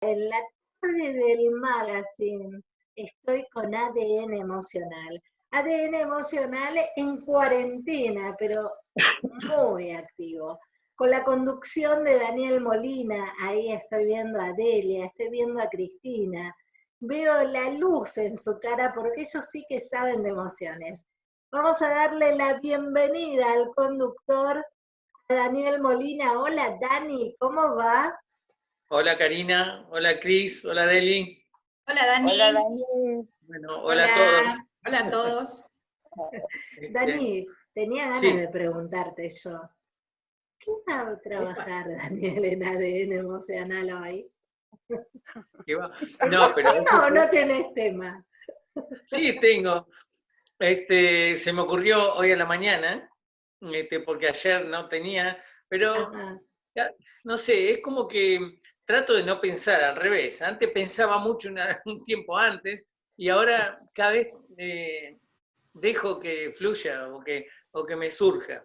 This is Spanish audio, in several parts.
en la tarde del magazine estoy con ADN emocional. ADN emocional en cuarentena, pero muy activo. Con la conducción de Daniel Molina, ahí estoy viendo a Delia, estoy viendo a Cristina, veo la luz en su cara porque ellos sí que saben de emociones. Vamos a darle la bienvenida al conductor Daniel Molina. Hola Dani, ¿cómo va? Hola Karina, hola Cris, hola Deli. Hola Dani. Hola Dani. Bueno, hola, a todos. Hola a todos. Este, Dani, tenía ganas de preguntarte yo. ¿Qué va a trabajar Daniel en ADN emocional hoy? ¿Qué va? No, pero... no, no tenés tema. Sí, tengo. Este, se me ocurrió hoy a la mañana, este, porque ayer no tenía, pero no sé, es como que trato de no pensar al revés. Antes pensaba mucho un tiempo antes y ahora cada vez eh, dejo que fluya o que, o que me surja.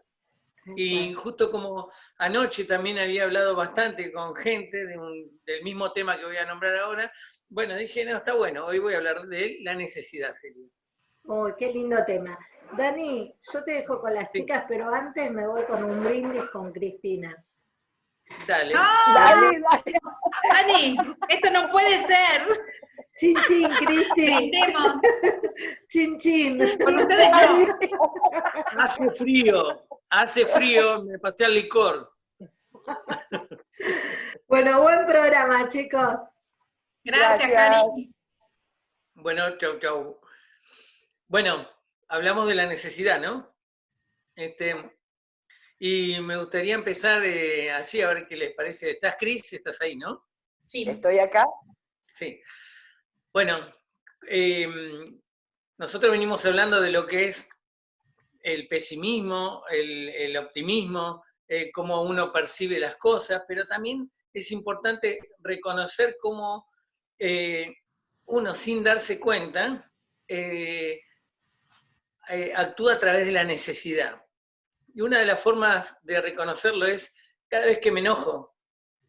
Y justo como anoche también había hablado bastante con gente del mismo tema que voy a nombrar ahora, bueno, dije, no, está bueno, hoy voy a hablar de la necesidad sería. Oh, qué lindo tema. Dani, yo te dejo con las chicas, pero antes me voy con un brindis con Cristina. Dale. Dale, dale. Dani, esto no puede ser. Chin, chin, Cristi. Chin, chin. Con ustedes no. Hace frío, hace frío, me pasé al licor. Bueno, buen programa, chicos. Gracias, Cari. Bueno, chau, chau. Bueno, hablamos de la necesidad, ¿no? Este, y me gustaría empezar eh, así, a ver qué les parece. ¿Estás, Cris? ¿Estás ahí, no? Sí. ¿Estoy acá? Sí. Bueno, em, nosotros venimos hablando de lo que es el pesimismo, el, optimismo, eh, cómo uno percibe las cosas, pero también es importante reconocer cómo eh, uno sin darse cuenta eh, actúa a través de la necesidad. Y una de las formas de reconocerlo es cada vez que me enojo,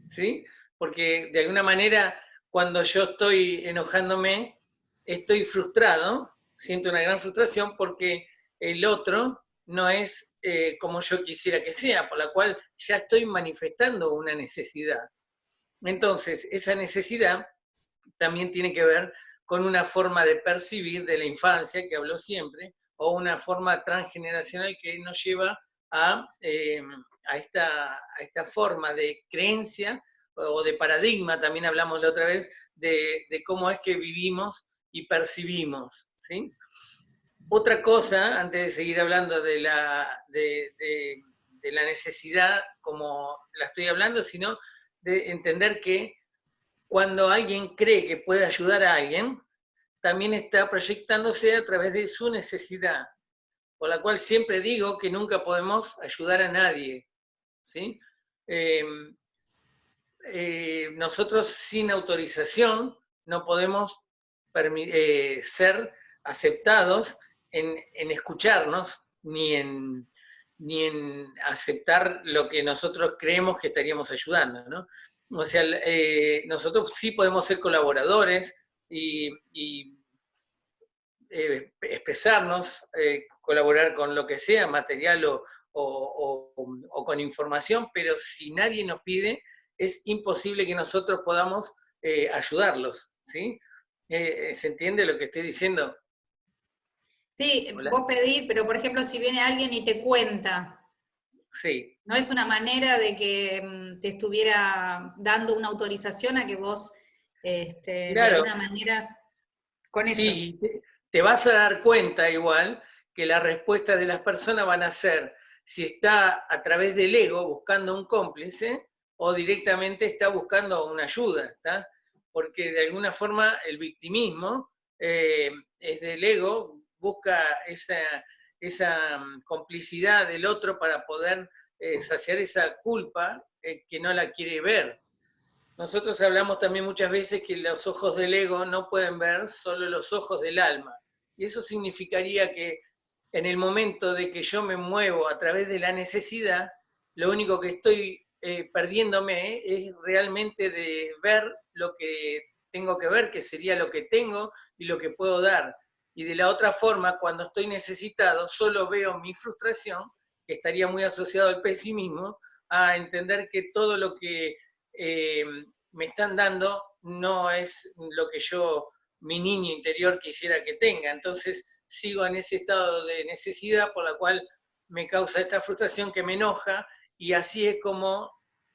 ¿sí? Porque de alguna manera, cuando yo estoy enojándome, estoy frustrado, siento una gran frustración porque el otro no es eh, como yo quisiera que sea, por la cual ya estoy manifestando una necesidad. Entonces, esa necesidad también tiene que ver con una forma de percibir de la infancia, que habló siempre, o una forma transgeneracional que nos lleva a, eh, a, esta, esta, forma de creencia o de paradigma, también hablamos la otra vez, de, cómo es que vivimos y percibimos. ¿sí? Otra cosa, antes de seguir hablando de la, de la necesidad como la estoy hablando, sino de entender que cuando alguien cree que puede ayudar a alguien, también está proyectándose a través de su necesidad, por la cual siempre digo que nunca podemos ayudar a nadie. ¿sí? Em, eh, nosotros sin autorización no podemos eh, ser aceptados en, escucharnos ni en, ni en aceptar lo que nosotros creemos que estaríamos ayudando. ¿no? O sea, eh, nosotros sí podemos ser colaboradores, y, eh, expresarnos, colaborar con lo que sea, material o, con información, pero si nadie nos pide, es imposible que nosotros podamos eh, ayudarlos, ¿sí? ¿Se entiende lo que estoy diciendo? Sí, vos pedís, pero por ejemplo, si viene alguien y te cuenta, sí. no es una manera de que mm, te estuviera dando una autorización a que vos este, de alguna manera con eso. Sí, te vas a dar cuenta igual que las respuestas de las personas van a ser si está a través del ego buscando un cómplice o directamente está buscando una ayuda, Porque de alguna forma el victimismo eh, es del ego, busca esa, esa mm, complicidad del otro para poder eh, saciar esa culpa eh, que no la quiere ver. Nosotros hablamos también muchas veces que los ojos del ego no pueden ver solo los ojos del alma. Y eso significaría que en el momento de que yo me muevo a través de la necesidad, lo único que estoy eh, perdiéndome es realmente de ver lo que tengo que ver, que sería lo que tengo y lo que puedo dar. Y de la otra forma, cuando estoy necesitado, solo veo mi frustración, que estaría muy asociado al pesimismo, a entender que todo lo que eh, me están dando no es lo que yo, mi niño interior, quisiera que tenga. Entonces sigo en ese estado de necesidad por la cual me causa esta frustración que me enoja y así es como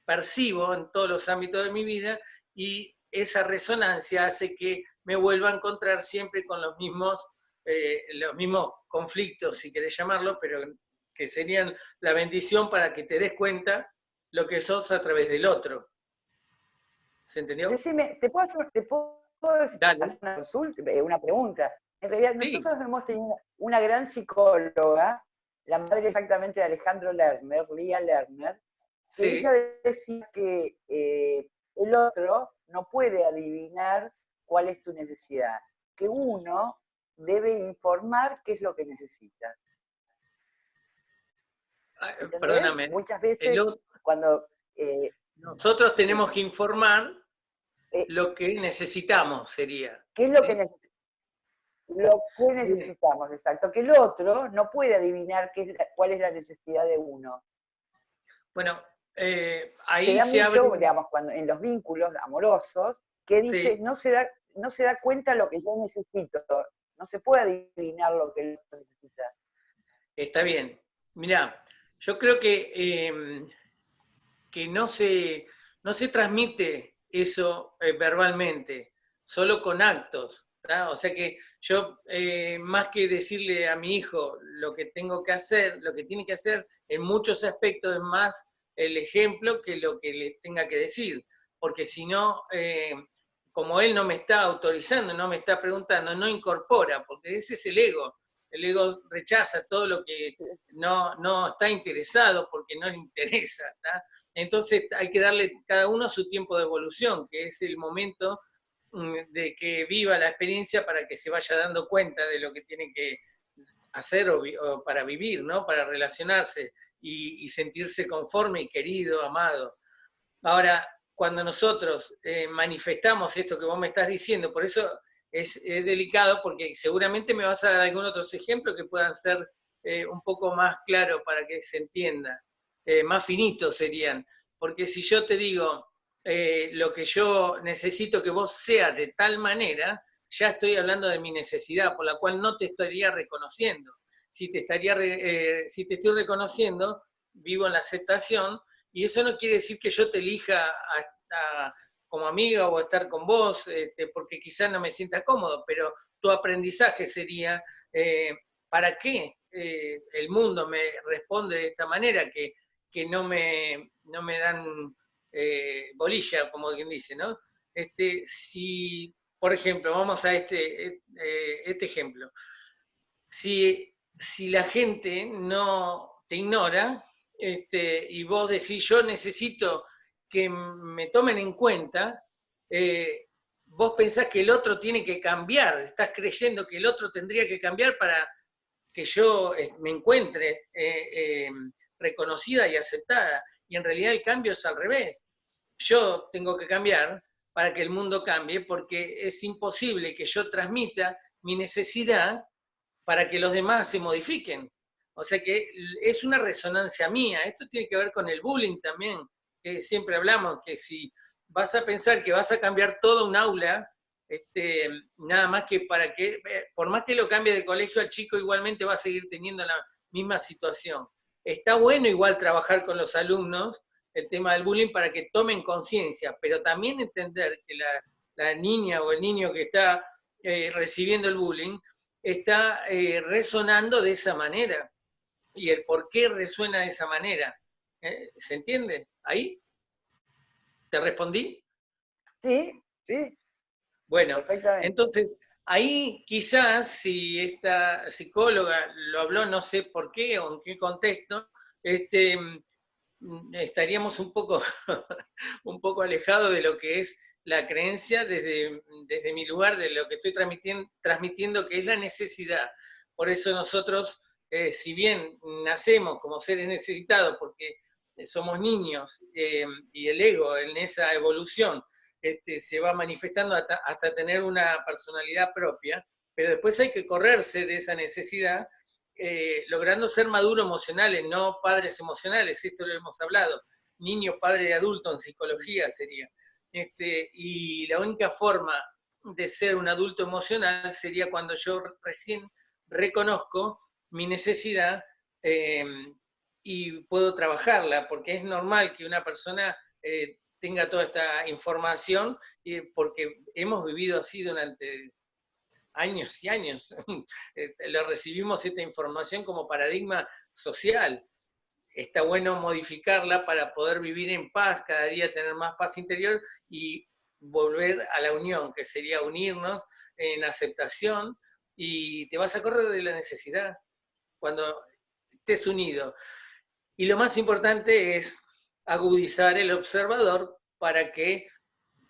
percibo en todos los ámbitos de mi vida y esa resonancia hace que me vuelva a encontrar siempre con los mismos, eh, los mismos conflictos, si querés llamarlo, pero que serían la bendición para que te des cuenta lo que sos a través del otro. ¿Se entendió? Decime, ¿te puedo hacer, una, consulta, eh, una pregunta? En realidad, nosotros hemos tenido una gran psicóloga, la madre exactamente de Alejandro Lerner, Lía Lerner, que ella decía que eh, el otro no puede adivinar cuál es tu necesidad, que uno debe informar qué es lo que necesita. perdóname. Muchas veces cuando... Eh, nosotros tenemos que informar eh, lo que necesitamos, sería. ¿Qué es lo que necesitamos? Lo que necesitamos, exacto. Que el otro no puede adivinar qué cuál es la necesidad de uno. Bueno, eh, ahí se, digamos, cuando, en los vínculos amorosos, que dice, no, se da, no se da cuenta lo que yo necesito, no se puede adivinar lo que él necesita. Está bien. Mirá, yo creo que, em, que no, se, no se transmite eso eh, verbalmente, solo con actos. O sea que yo, eh, más que decirle a mi hijo lo que tengo que hacer, lo que tiene que hacer, en muchos aspectos es más el ejemplo que lo que le tenga que decir, porque si no, eh, como él no me está autorizando, no me está preguntando, no incorpora, porque ese es el ego. El ego rechaza todo lo que no, no está interesado porque no le interesa. Entonces hay que darle cada uno su tiempo de evolución, que es el momento de que viva la experiencia para que se vaya dando cuenta de lo que tiene que hacer o, para vivir, ¿no? para relacionarse y, sentirse conforme y querido, amado. Ahora, cuando nosotros eh, manifestamos esto que vos me estás diciendo, por eso es, delicado, porque seguramente me vas a dar algunos otros ejemplos que puedan ser eh, un poco más claros para que se entienda, eh, más finitos serían. Porque si yo te digo lo que yo necesito que vos seas de tal manera, ya estoy hablando de mi necesidad, por la cual no te estaría reconociendo si te, estaría, eh, si te estoy reconociendo, vivo en la aceptación, y eso no quiere decir que yo te elija como amiga o estar con vos, este, porque quizás no me sienta cómodo, pero tu aprendizaje sería, eh, ¿para qué eh, el mundo me responde de esta manera? Que, que no, me, no me dan bolilla, como quien dice, ¿no? Este, si, por ejemplo, vamos a este, este ejemplo. Si si la gente no te ignora este, y vos decís, yo necesito que me tomen en cuenta, eh, vos pensás que el otro tiene que cambiar, estás creyendo que el otro tendría que cambiar para que yo eh, me encuentre eh, reconocida y aceptada. Y en realidad el cambio es al revés. Yo tengo que cambiar para que el mundo cambie, porque es imposible que yo transmita mi necesidad para que los demás se modifiquen. O sea que es una resonancia mía. Esto tiene que ver con el bullying también, que siempre hablamos, que si vas a pensar que vas a cambiar todo un aula, este, nada más que para que, eh, por más que lo cambie de colegio al chico, igualmente va a seguir teniendo la misma situación. Está bueno igual trabajar con los alumnos el tema del bullying para que tomen conciencia, pero también entender que la, niña o el niño que está eh, recibiendo el bullying está eh, resonando de esa manera. Y el por qué resuena de esa manera. ¿eh? ¿Se entiende? ¿Ahí? ¿Te respondí? Sí, sí. Bueno, entonces, ahí quizás si esta psicóloga lo habló, no sé por qué o en qué contexto, este, estaríamos un poco, un poco alejados de lo que es la creencia desde, desde mi lugar, de lo que estoy transmitiendo, transmitiendo, que es la necesidad. Por eso nosotros, eh, si bien nacemos como seres necesitados, porque somos niños, eh, y el ego en esa evolución este, se va manifestando hasta, tener una personalidad propia, pero después hay que correrse de esa necesidad, eh, logrando ser maduro emocionales, no padres emocionales, esto lo hemos hablado, niño, padre y adulto en psicología sería. Este, y la única forma de ser un adulto emocional sería cuando yo recién reconozco mi necesidad eh, y puedo trabajarla, porque es normal que una persona eh, tenga toda esta información, porque hemos vivido así durante años y años. Este, lo recibimos esta información como paradigma social. Está bueno modificarla para poder vivir en paz, cada día tener más paz interior y volver a la unión, que sería unirnos en aceptación y te vas a correr de la necesidad cuando estés unido. Y lo más importante es agudizar el observador para que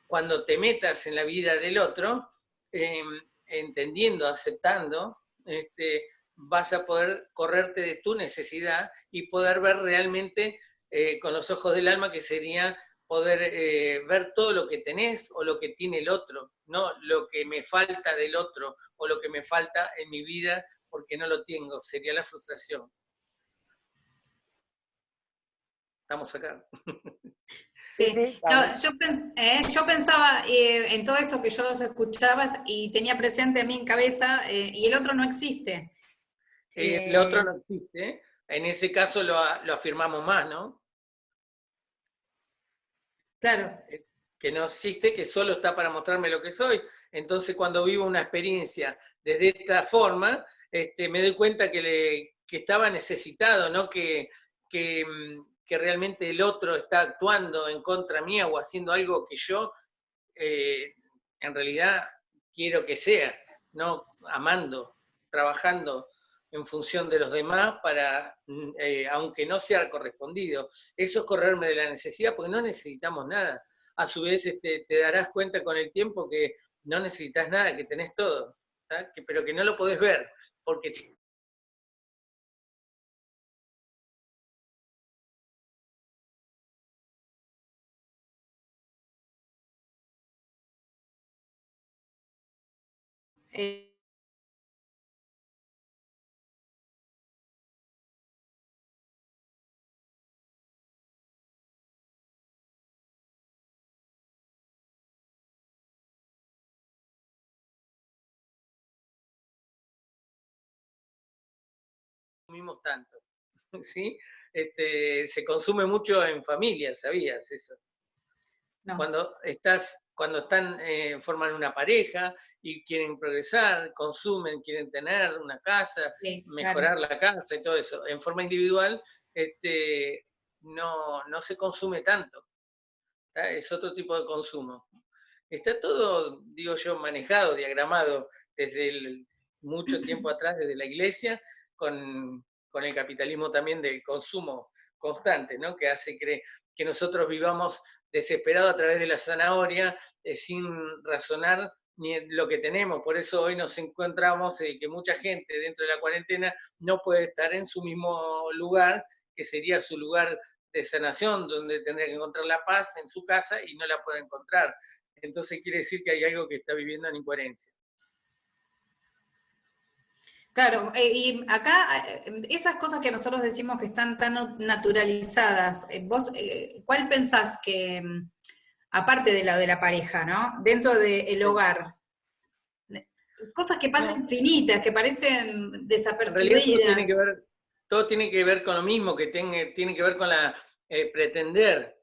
cuando te metas en la vida del otro, em, entendiendo, aceptando, este, vas a poder correrte de tu necesidad y poder ver realmente eh, con los ojos del alma, que sería poder eh, ver todo lo que tenés o lo que tiene el otro, no lo que me falta del otro o lo que me falta en mi vida porque no lo tengo, sería la frustración. Estamos acá. Sí, eh, yo, pensaba eh, en todo esto que yo los escuchaba y tenía presente a mí en cabeza, y el otro no existe. el otro no existe, en ese caso lo, lo afirmamos más, ¿no? Claro. Que no existe, que solo está para mostrarme lo que soy. Entonces, cuando vivo una experiencia desde esta forma, este, me doy cuenta que, le, estaba necesitado, ¿no? Que, mm, que, realmente el otro está actuando en contra mía o haciendo algo que yo eh, en realidad quiero que sea, ¿no? Amando, trabajando en función de los demás para, mm, eh, aunque no sea correspondido. Eso es correrme de la necesidad porque no necesitamos nada. A su vez este, te darás cuenta con el tiempo que no necesitas nada, que tenés todo, pero que no lo podés ver, porque eh, consumimos tanto, ¿sí? Este, se consume mucho en familia, ¿sabías eso? Cuando estás, cuando están, eh, forman una pareja y quieren progresar, consumen, quieren tener una casa, mejorar la casa y todo eso. En forma individual, este, no, no se consume tanto. Es otro tipo de consumo. Está todo, digo yo, manejado, diagramado desde mucho tiempo atrás, desde la iglesia, con, el capitalismo también del consumo constante, ¿no? que hace que, que nosotros vivamos desesperados a través de la zanahoria, eh, sin razonar ni lo que tenemos. Por eso hoy nos encontramos eh, que mucha gente dentro de la cuarentena no puede estar en su mismo lugar, que sería su lugar de sanación, donde tendría que encontrar la paz en su casa y no la puede encontrar. Entonces quiere decir que hay algo que está viviendo en incoherencia. Claro, eh, y acá eh, esas cosas que nosotros decimos que están tan naturalizadas, eh, vos, ¿cuál pensás que, mm, aparte de la de la pareja, ¿no? Dentro del hogar, cosas que pasan infinitas, que parecen desapercibidas. Todo tiene, que ver, todo tiene que ver con lo mismo, que tiene, tiene que ver con la pretender,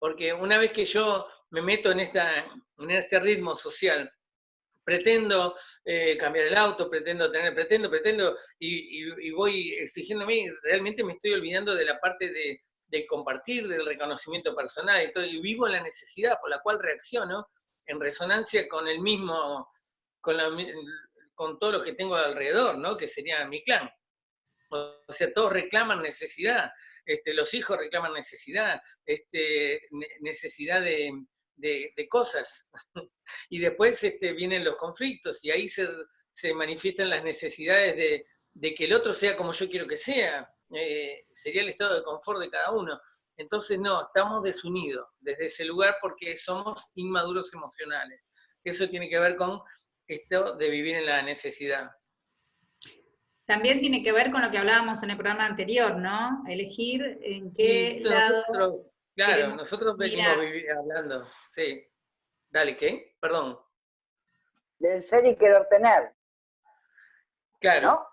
porque una vez que yo me meto en, esta, en este ritmo social, pretendo eh, cambiar el auto, pretendo tener, pretendo, pretendo, y, voy exigiéndome, realmente me estoy olvidando de la parte de, compartir, del reconocimiento personal, y, todo, y vivo la necesidad por la cual reacciono en resonancia con el mismo, con, con todo lo que tengo alrededor, ¿no? que sería mi clan. O sea, todos reclaman necesidad, este, los hijos reclaman necesidad, este, necesidad de, de, cosas. y después este, vienen los conflictos y ahí se, manifiestan las necesidades de, que el otro sea como yo quiero que sea. Eh, sería el estado de confort de cada uno. Entonces, no, estamos desunidos desde ese lugar porque somos inmaduros emocionales. Eso tiene que ver con esto de vivir en la necesidad. También tiene que ver con lo que hablábamos en el programa anterior, ¿no? Elegir en qué lado... claro, nosotros venimos hablando, sí. Dale, ¿qué? Perdón. Del ser y querer tener. Claro.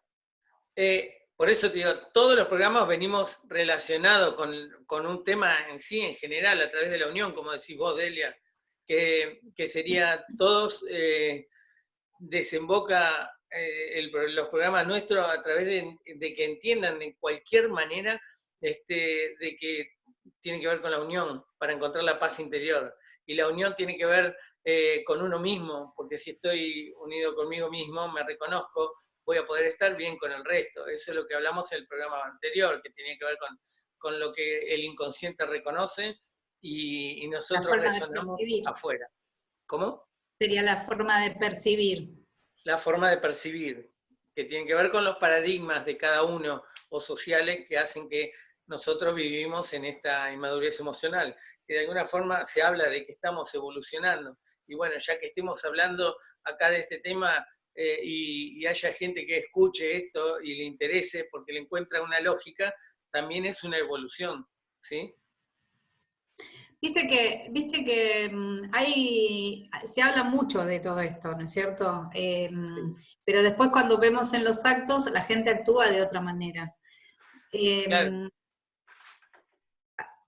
Eh, por eso te digo, todos los programas venimos relacionados con, un tema en sí, en general, a través de la unión, como decís vos, Delia, que, sería todos, eh, desemboca eh, los programas nuestros a través de, que entiendan de cualquier manera este, de que tiene que ver con la unión, para encontrar la paz interior. Y la unión tiene que ver eh, con uno mismo, porque si estoy unido conmigo mismo, me reconozco, voy a poder estar bien con el resto. Eso es lo que hablamos en el programa anterior, que tenía que ver con, con lo que el inconsciente reconoce y, nosotros resonamos afuera. ¿Cómo? Sería la forma de percibir. La forma de percibir, que tiene que ver con los paradigmas de cada uno o sociales que hacen que nosotros vivimos en esta inmadurez emocional, que de alguna forma se habla de que estamos evolucionando. Y bueno, ya que estemos hablando acá de este tema, eh, y, haya gente que escuche esto y le interese porque le encuentra una lógica, también es una evolución, ¿sí? Viste que, viste que mm, hay, se habla mucho de todo esto, ¿no es cierto? Em, pero después cuando vemos en los actos, la gente actúa de otra manera. Em,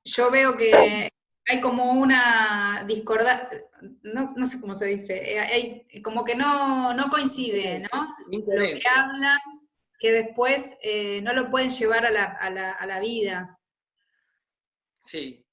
yo veo que hay como una discordancia, no, sé cómo se dice, eh, hay, como que no, coincide, ¿no? Lo que hablan, que después eh, no lo pueden llevar a la, vida. Sí.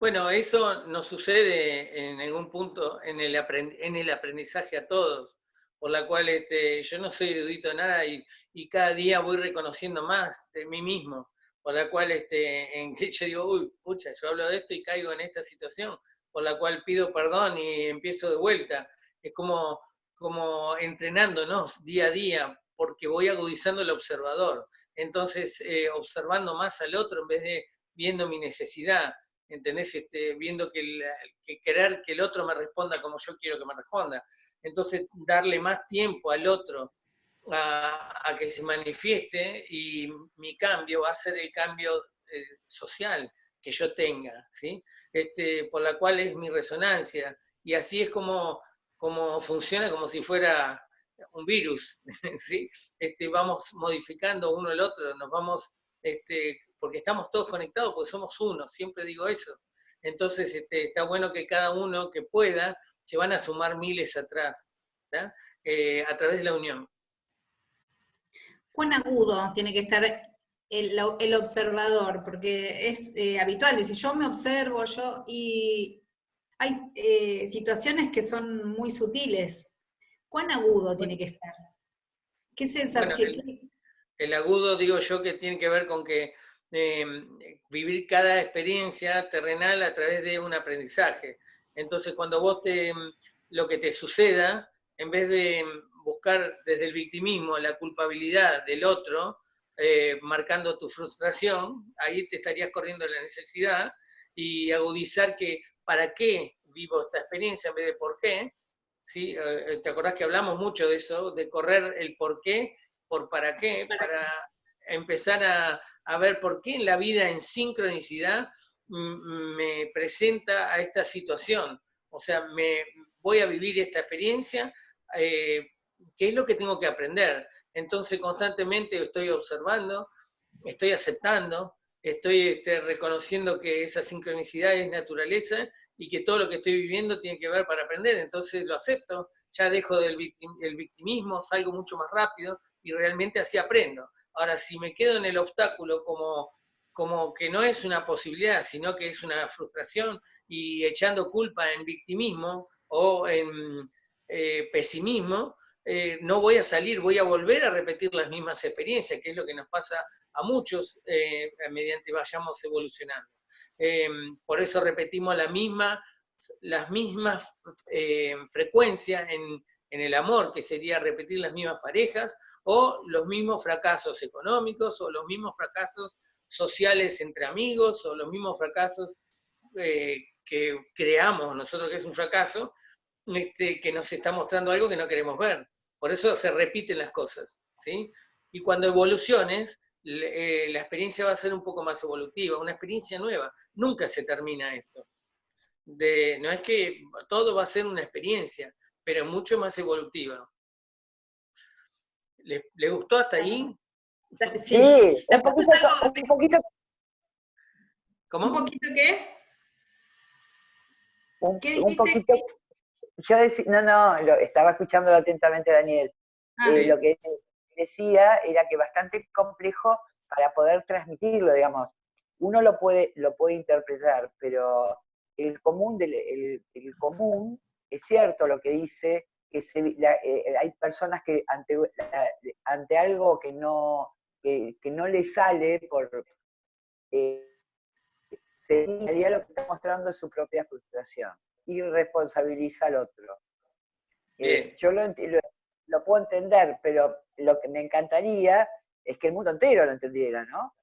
Bueno, eso nos sucede en algún punto en el, en el aprendizaje a todos, por la cual este, yo no soy erudito de nada y, y cada día voy reconociendo más de mí mismo por la cual este, en que yo digo, uy, pucha, yo hablo de esto y caigo en esta situación, por la cual pido perdón y empiezo de vuelta. Es como, como entrenándonos día a día, porque voy agudizando el observador. Entonces, eh, observando más al otro en vez de viendo mi necesidad, ¿entendés? Este, viendo que, que querer que el otro me responda como yo quiero que me responda. Entonces, darle más tiempo al otro a, que se manifieste y mi cambio va a ser el cambio eh, social que yo tenga, ¿sí? Este, por la cual es mi resonancia. Y así es como, como funciona como si fuera un virus, ¿sí? Este, vamos modificando uno el otro, nos vamos, este, porque estamos todos conectados, porque somos uno, siempre digo eso. Entonces este, está bueno que cada uno que pueda, se van a sumar miles atrás, eh, a través de la unión cuán agudo tiene que estar el, observador, porque es eh, habitual decir, yo me observo, yo, y hay eh, situaciones que son muy sutiles. ¿Cuán agudo tiene que estar? ¿Qué sensación? el, agudo, digo yo, que tiene que ver con que em, vivir cada experiencia terrenal a través de un aprendizaje. Entonces, cuando vos te, lo que te suceda, en vez de buscar desde el victimismo la culpabilidad del otro, eh, marcando tu frustración, ahí te estarías corriendo la necesidad y agudizar que para qué vivo esta experiencia en vez de por qué. ¿sí? Eh, ¿Te acordás que hablamos mucho de eso, de correr el por qué por para qué, para empezar a, a ver por qué en la vida en sincronicidad me presenta a esta situación? O sea, me voy a vivir esta experiencia eh, ¿Qué es lo que tengo que aprender? Entonces constantemente estoy observando, estoy aceptando, estoy este, reconociendo que esa sincronicidad es naturaleza y que todo lo que estoy viviendo tiene que ver para aprender, entonces lo acepto, ya dejo del el victimismo, salgo mucho más rápido y realmente así aprendo. Ahora, si me quedo en el obstáculo como, como que no es una posibilidad, sino que es una frustración y echando culpa en victimismo o en eh, pesimismo, eh, no voy a salir, voy a volver a repetir las mismas experiencias, que es lo que nos pasa a muchos eh, mediante vayamos evolucionando. Eh, por eso repetimos la misma, las mismas frecuencias en, el amor, que sería repetir las mismas parejas, o los mismos fracasos económicos, o los mismos fracasos sociales entre amigos, o los mismos fracasos eh, que creamos nosotros que es un fracaso, este, que nos está mostrando algo que no queremos ver. Por eso se repiten las cosas. ¿sí? Y cuando evoluciones, eh, la experiencia va a ser un poco más evolutiva, una experiencia nueva. Nunca se termina esto. De, no es que todo va a ser una experiencia, pero mucho más evolutiva. ¿Le, gustó hasta ahí? Sí, un, poquito, un poquito. ¿Cómo? ¿Un poquito qué? Un, un poquito. Yo decía, no, no, lo, estaba escuchando atentamente Daniel. Ah, eh, lo que decía era que bastante complejo para poder transmitirlo, digamos. Uno lo puede, lo puede interpretar, pero el común, del, el, común es cierto lo que dice, que eh, hay personas que ante, ante algo que no, que, no le sale por... Eh, sería lo que está mostrando su propia frustración y responsabiliza al otro. Eh, yo lo, lo, puedo entender, pero lo que me encantaría es que el mundo entero lo entendiera, ¿no?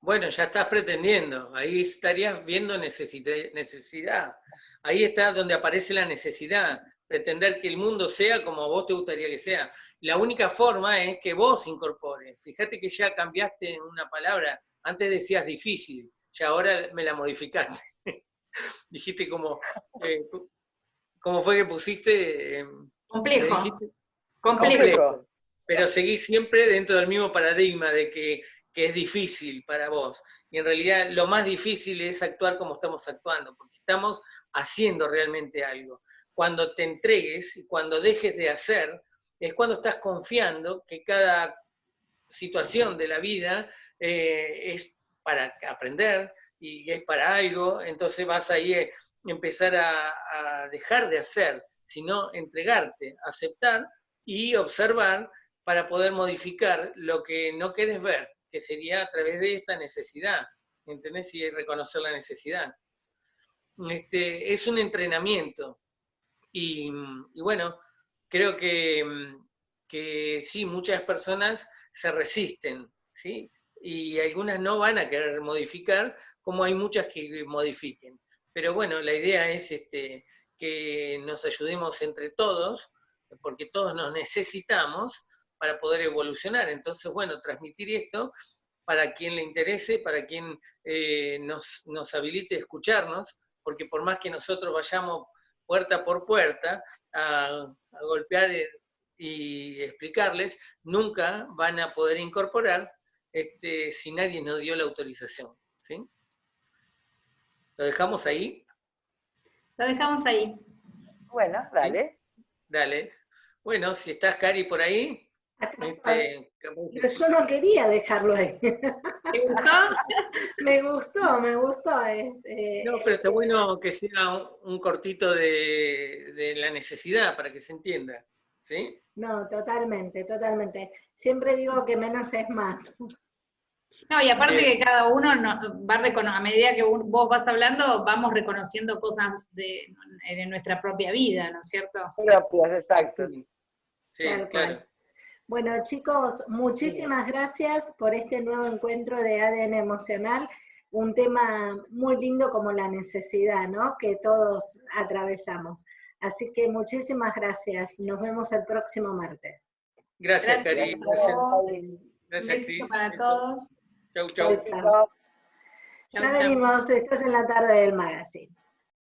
Bueno, ya estás pretendiendo, ahí estarías viendo necesidad. Ahí está donde aparece la necesidad, pretender que el mundo sea como a vos te gustaría que sea. La única forma es que vos incorpores. Fíjate que ya cambiaste una palabra, antes decías difícil, ya ahora me la modificaste. Dijiste como, eh, ¿cómo fue que pusiste? Em, complejo. complejo. Pero seguís siempre dentro del mismo paradigma de que que es difícil para vos. Y en realidad lo más difícil es actuar como estamos actuando, porque estamos haciendo realmente algo. Cuando te entregues y cuando dejes de hacer, es cuando estás confiando que cada situación de la vida eh, es para aprender y es para algo, entonces vas ahí a empezar a, dejar de hacer, sino entregarte, aceptar y observar para poder modificar lo que no quieres ver que sería a través de esta necesidad, ¿entendés? Y reconocer la necesidad. Este, es un entrenamiento. Y, bueno, creo que, que, sí, muchas personas se resisten, ¿sí? Y algunas no van a querer modificar, como hay muchas que modifiquen. Pero bueno, la idea es este, que nos ayudemos entre todos, porque todos nos necesitamos, para poder evolucionar. Entonces, bueno, transmitir esto para quien le interese, para quien eh, nos, nos habilite escucharnos, porque por más que nosotros vayamos puerta por puerta a, golpear eh, y explicarles, nunca van a poder incorporar este, si nadie nos dio la autorización. ¿sí? ¿Lo dejamos ahí? Lo dejamos ahí. Bueno, dale. Dale. Bueno, si estás, Cari, por ahí, este, yo no quería dejarlo ahí. ¿Te gustó? me gustó, me gustó. Este, no, pero está bueno que sea un, cortito de, la necesidad para que se entienda. ¿Sí? No, totalmente, totalmente. Siempre digo que menos es más. No, y aparte que cada uno va a a medida que vos vas hablando, vamos reconociendo cosas de, nuestra propia vida, ¿no es cierto? Propias, exacto. Sí, claro. Bueno, chicos, muchísimas gracias por este nuevo encuentro de ADN emocional, un tema muy lindo como la necesidad, ¿no? Que todos atravesamos. Así que muchísimas gracias. Nos vemos el próximo martes. Gracias, Cari. Gracias. Gracias, Cris. para todos. Chau, chau. Ya venimos, estás en la tarde del magazine.